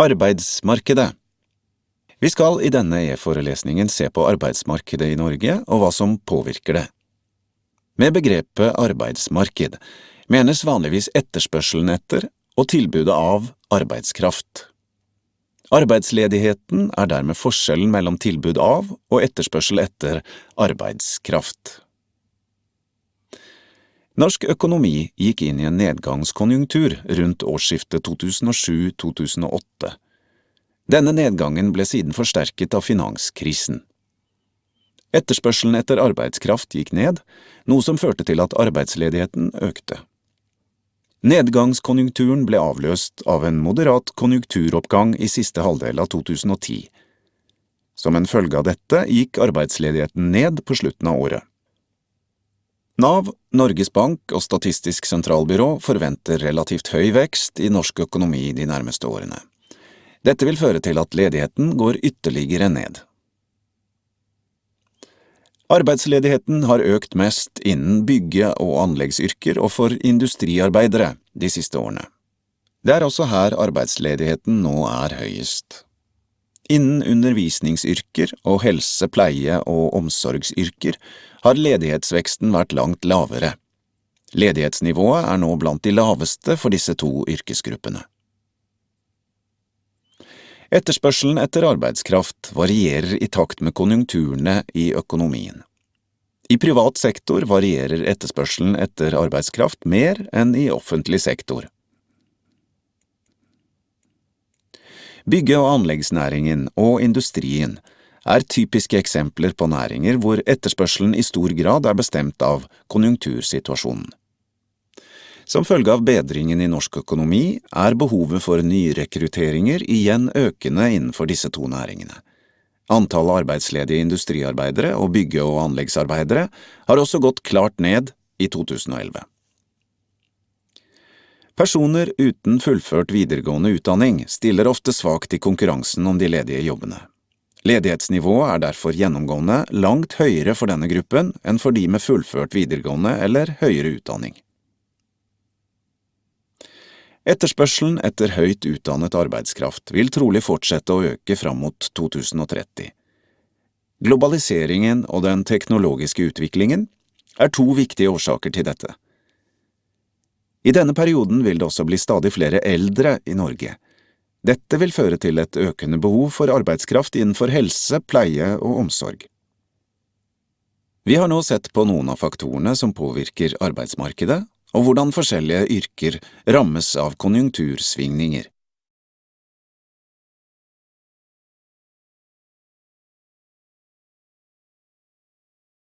Arbeidsmarkedet Vi skal i denne e-forelesningen se på arbeidsmarkedet i Norge og hva som påvirker det. Med begrepet arbeidsmarked menes vanligvis etterspørselen etter og tilbudet av arbeidskraft. Arbeidsledigheten er dermed forskjellen mellom tilbud av og etterspørsel etter arbeidskraft. Norsk økonomi gikk inn i en nedgangskonjunktur rundt årsskiftet 2007–2008. Denne nedgangen ble siden forsterket av finanskrisen. Etterspørselen etter arbeidskraft gikk ned, noe som førte til at arbeidsledigheten økte. Nedgangskonjunkturen ble avløst av en moderat konjunkturoppgang i siste halvdel av 2010. Som en følge av dette gikk arbeidsledigheten ned på slutten av året. Nav, Norges Bank og Statistisk sentralbyrå forventer relativt høy vekst i norsk økonomi de nærmeste årene. Dette vil føre til at ledigheten går ytterligere ned. Arbeidsledigheten har økt mest innen bygge- og anleggsyrker og for industriarbeidere de siste årene. Det er også her arbeidsledigheten nå er høyest. Innen undervisningsyrker og helse-, pleie- og omsorgsyrker har ledighetsveksten vært langt lavere. Ledighetsnivået er nå blant de laveste for disse to yrkesgruppene. Etterspørselen etter arbeidskraft varierer i takt med konjunkturene i økonomien. I privat sektor varierer etterspørselen etter arbeidskraft mer enn i offentlig sektor. Bygge- og anleggsnæringen og industrien er typiske eksempler på næringer hvor etterspørselen i stor grad er bestemt av konjunktursituasjonen. Som følge av bedringen i norsk økonomi er behovet for nyrekrutteringer igjen økende innenfor disse to næringene. Antallet arbeidsledige industriarbeidere og bygge- og anleggsarbeidere har også gått klart ned i 2011. Personer uten fullført videregående utdanning stiller ofte svakt i konkurransen om de ledige jobbene. Ledighetsnivået er derfor gjennomgående langt høyere for denne gruppen enn for de med fullført videregående eller høyere utdanning. Etterspørselen etter høyt utdannet arbeidskraft vil trolig fortsette å øke fram mot 2030. Globaliseringen og den teknologiske utviklingen er to viktige årsaker til dette. I denne perioden vil det også bli stadig flere eldre i Norge. Dette vil føre til et økende behov for arbeidskraft innenfor helse, pleie og omsorg. Vi har nå sett på noen av faktorene som påvirker arbeidsmarkedet, og hvordan forskjellige yrker rammes av konjunktursvingninger.